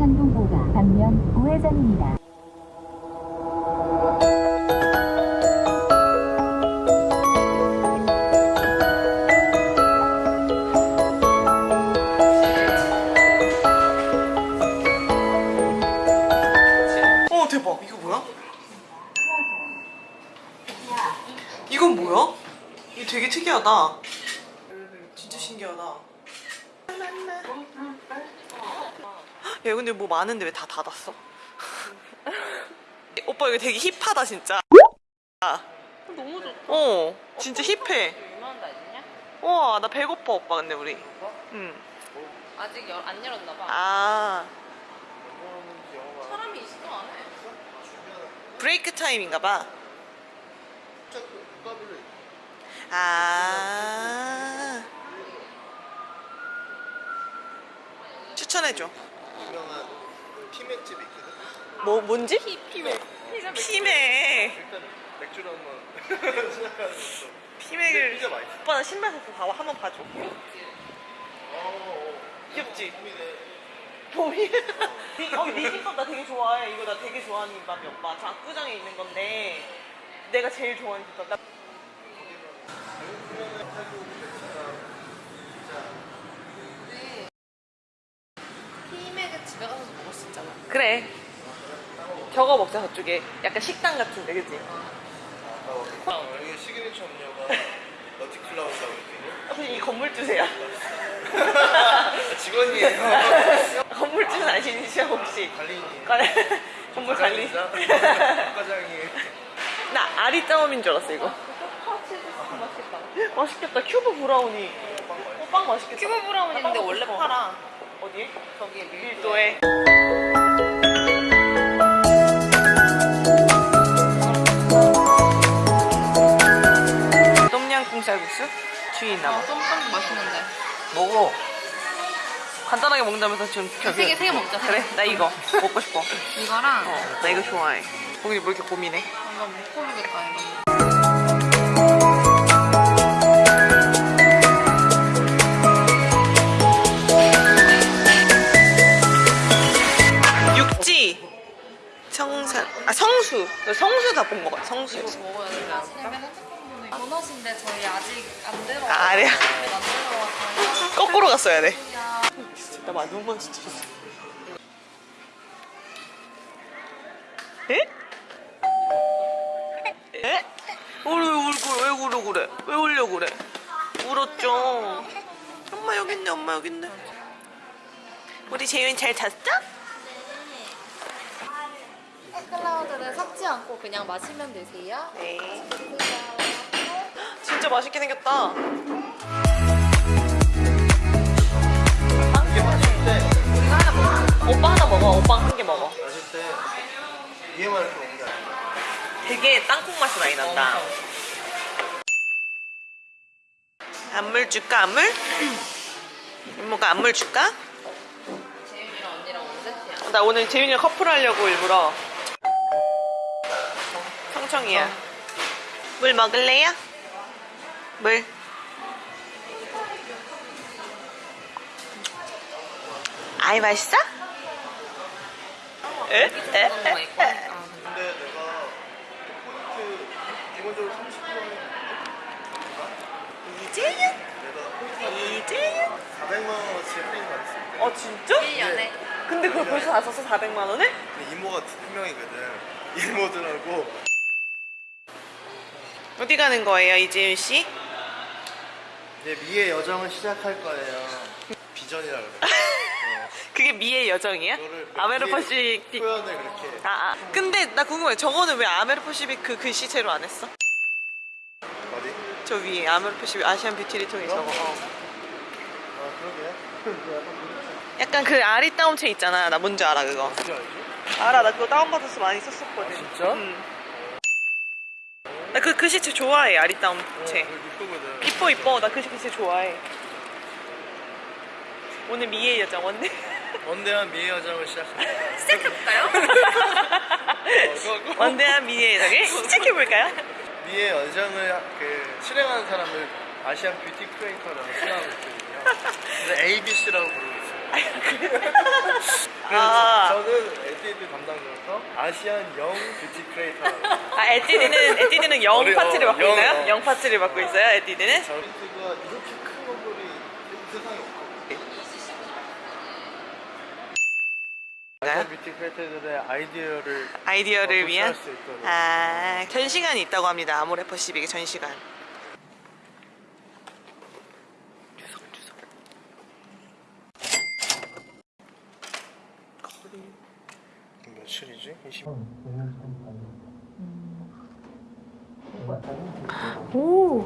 상동보가 방면 우회전입니다. 어? 이건 뭐야? 이거 되게 특이하다 진짜 신기하다 야 근데 뭐 많은데 왜 다 닫았어? 오빠 이거 되게 힙하다 진짜 너무 좋다. 어 진짜 힙해? 우와 나 배고파 오빠 근데 우리 응. 아직 열, 안 열었나 봐. 아 사람이 있어 안 해. 브레이크 타임인가 봐 아 추천해줘 유명한 피맥집이 있거든. 뭐 뭔지? 피맥. 피맥 일단 맥주를 한번. 피맥을 피자 맛있어. 오빠 나 신발 벗고 봐 한번 봐줘 어, 귀엽지? 봄이네. 봄이 어, 네 김밥 나 되게 좋아해 이거 나 되게 좋아하는 김밥이 오빠 저 압구정에 있는 건데 내가 제일 좋아하는 김밥 나... 피맥은 집에 가서 먹을 수 있잖아. 그래 저거 먹자 저쪽에 약간 식당 같은데 그치? 어, 여기 시그니처 음료가. 아, 그냥 이 건물주세요 아, 직원이에요. 건물주는 아시죠 혹시? 관리인이. 관리 건물 관리 과장이. 나 아리짜오민 줄 알았어 이거 맛있겠다. 맛있겠다 큐브 브라우니 어, 빵 맛있겠다 큐브 브라운인데 빵 원래 싶 어. 어디? 저기 밀도에 밀도에. 똠양 꿍 쌀국수? 뒤에 있나 봐 아, ส้빵도 맛있는데. 먹어 간단하게 먹는다면서 지금 세 개, 세 개 먹자. 세 그래 나 이거 먹고 싶어 이거랑 어, 나 이거 좋아해 거기 뭐 이렇게 고민해 한번 못 고르겠다 이거. 이거 먹어야 되지 않을까? 번호신데 저희 아직 안 들어. 아, 아니야. 안 들어와서. 거꾸로 갔어야 돼 진짜 나 너무 맛있어 에? 에? 우리 왜 울고 왜 울어 그래 왜 울려 그래 울었죠 엄마 여기 있네 엄마 여기 있네 우리 재윤이 잘 잤어? 클라우드는 섞지 않고 그냥 마시면 되세요. 네. 진짜 맛있게 생겼다 이게 하나 먹어 오빠 하나 먹어 오빠 한 개 먹어 마실 때 위에만 이렇게 먹는 게 아니라 되게 땅콩 맛이 많이 난다. 안물 줄까 안물? 이모가 안물 줄까? 재윤이랑 언니랑 원세트야. 나 오늘 재윤이랑 커플 하려고 일부러 청청이야. 물 먹을래요? 물. 아이 맛있어? 에? 에? 그런 거 있고. 아, 근데 내가 포인트 기본적으로 30%는 이재윤? 내가 포인트 이재윤? 400만 원어치 할인 받았을 때어 진짜? 1년에. 근데 그걸 벌써 다 썼어 400만 원을? 근데 이모가 두 명이거든 이모들하고 어디 가는 거예요 이재윤 씨? 이제 미의 여정을 시작할 거예요 비전이라 그래 어, 그게 미의 여정이야? 그거를 아모레퍼시픽 표현을 그렇게 아, 아. 근데 나 궁금해 저거는 왜 아모레퍼시픽 그 글씨체로 안 했어? 어디? 저 위에 아모레퍼시픽 Asian beauty 리통이 저거 어. 아 그러게 약간 그 아리따움체 있잖아 나 뭔지 알아 그거? 알아 나 그거 다운받아서 많이 썼었거든 진짜? 나 그 글씨체 좋아해 어, 아리따움체. 그거 이쁘거든. 이뻐 이뻐. 나 그 글씨체 좋아해. 오늘 미의 여정 원래 원대한 미의 여정을 시작합니다 시작해볼까요? 어, 원대한 미의 여정을 시작해볼까요? 미의 여정을 그 실행하는 사람을 Asian beauty creator라고 칭하고 있거든요. 그래서 ABC라고 부르고 아. 저는 에뛰드 담당자로서 Asian young beauty creator. 아, 에뛰드는, 에뛰드는 young 어려- 파트를 맡고 young, 있나요? 어. young 파트를 맡고 있어요, 에뛰드는? 저 beauty가 이렇게 큰 건물이 세상에 없고. Asian beauty creator들의 아이디어를 아이디어를 어, 위한? 수 있도록. 아, 전시관이 있다고 합니다. 아모레퍼시픽의 전시관. 며칠이지? 20... 오!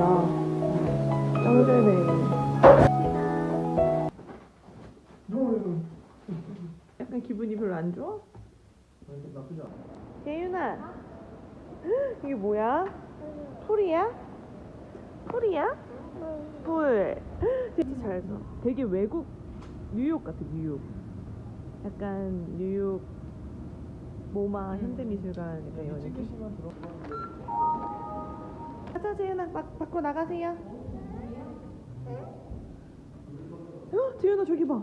진짜. 짱 잘돼. 약간 기분이 별로 안 좋아? 재윤아, 이게 뭐야? 풀이야? 풀이야? 풀. 되게 잘 써. 되게 외국 뉴욕 같아, 뉴욕. 약간 뉴욕 모마 현대미술관 이런 느낌. 가자 재윤아 밖, 밖으로 나가세요. 어, 재윤아 저기 봐.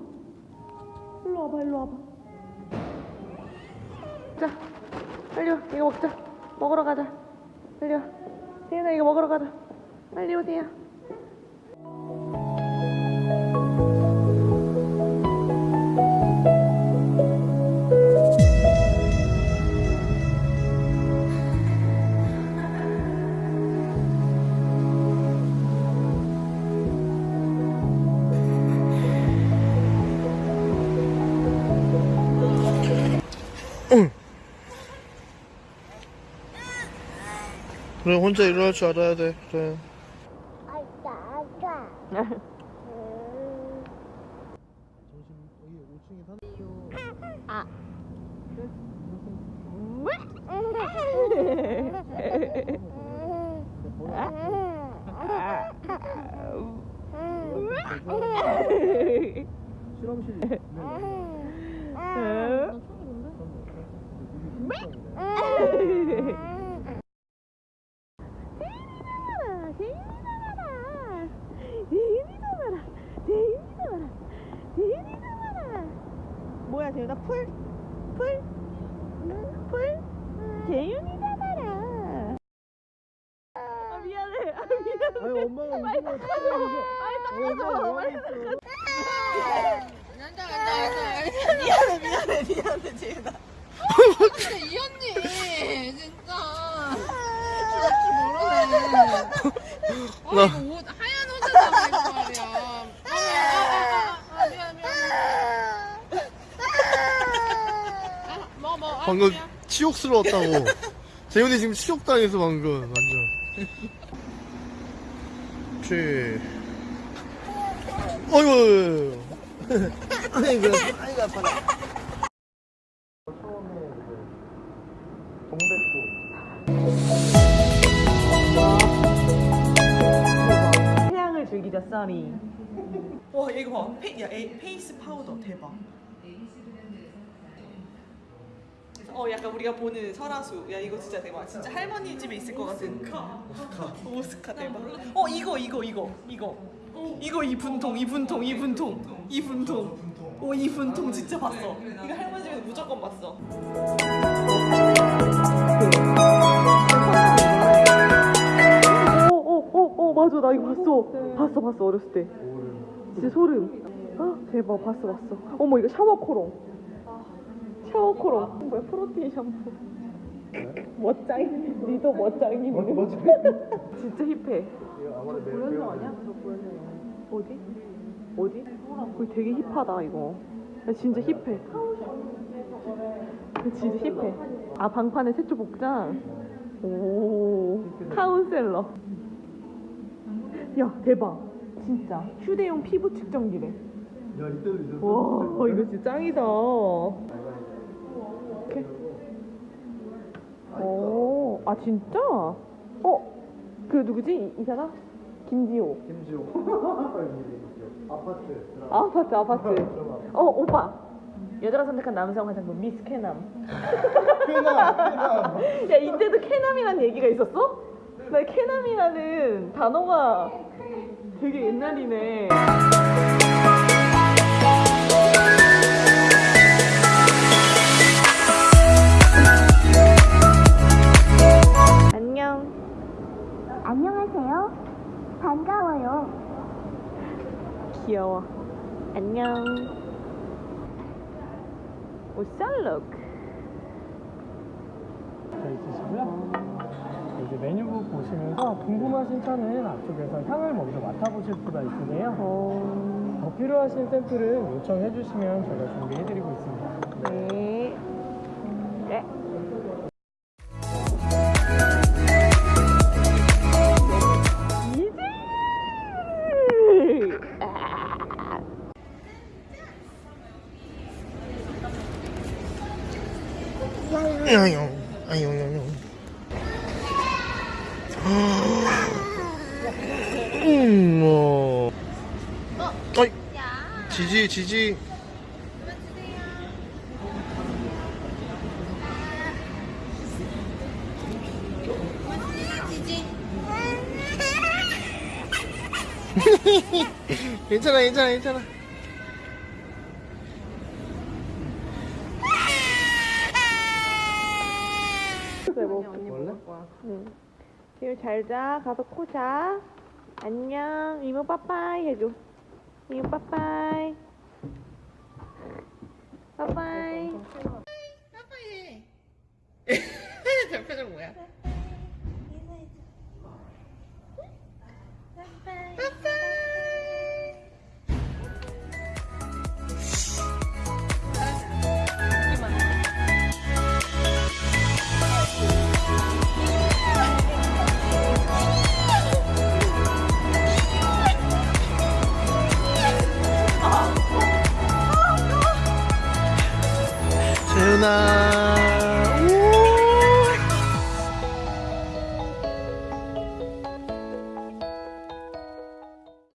일로 와봐 일로 와봐. 자 빨리 와. 이거 먹자. 먹으러 가자. 빨리 와. 재윤아 이거 먹으러 가자. 빨리 오세요 그래 혼자 일어날 줄 알아야 돼 그래 실험실 풀? 풀? 풀? 재윤이 잡아라 아 미안해 아 미안해 아니 엄마가 웃으면 어떡해 이거 엄마가 뭐 하고 있어 미안해 미안해 미안해 재윤아 근데 이 언니 진짜 줄줄 모르네. 아 나- 이거 옷 하얀 옷에다가 이거 말이야. 아, 아, 아, 아, 미안 미안. 아, 먹어 먹어. 아, 방금 미안. 치욕스러웠다고. 재훈이 지금 치욕당해서 방금 완전. 쥐. 어이구 아이고 아이고 아파라 처음에 동백꽃 태양을 즐기자 sunny 와 이거 봐. 페, 야, 에이, face powder. 대박 어 약간 우리가 보는 설화수. 야 이거 진짜 대박. 진짜 할머니 집에 있을 것 같은 오스카. 오스카. 대박. 어 이거 이거 이거 이거. 이거 이 분통 이 분통 이 분통. 이 분통. 오이 분통 진짜 봤어. 이거 할머니 집에서 무조건 봤어. 맞아. 나 이거 봤어. 봤어 봤어 어렸을 때. 진짜 소름. 아 대박. 봤어 봤어. 어머 이거 샤워 코롱 샤워 코롱 뭐야? 프로틴 샴푸. 멋짱이 니도 멋짱이 진짜 힙해. 고현정 아니야? 저 고현정 어디? 어디? 거기 되게 힙하다 이거. 야, 진짜 힙해. 진짜 힙해. 아 방판에 세초 복장 오 카운셀러. 야 대박. 진짜. 휴대용 피부 측정기래. 야 이때도 있었어. 와 이거 진짜 짱이다. 이렇게. 오, 아 진짜? 어, 그 누구지 이, 이 사람? 김지호. 김지호. 아파트. 아파트 아파트. 어 오빠. 여자가 선택한 남성 화장품 미스 캐남. 쾌남. 야 이때도 캐남이라는 얘기가 있었어? 나 캐남이라는 단어가 되게 옛날이네. 반가워요. 귀여워. 안녕. 오 샬록. 돼 있으시고요. 이제 메뉴북 보시면서 궁금하신 차는 앞쪽에서 향을 먼저 맡아보실 수가 있으세요. 어, 더 필요하신 샘플은 요청해 주시면 저희가 준비해 드리고 있습니다. 네. 네. 아유, 아유, 아유. 음, 뭐. 어이. 지지, 지지. 괜찮아, 괜찮아, 괜찮아. 원래? 응. 지금 잘 자. 가서 코 자. 안녕. 이모 빠빠이 해줘. 이모 빠빠이. 빠빠이. 저 표정 뭐야?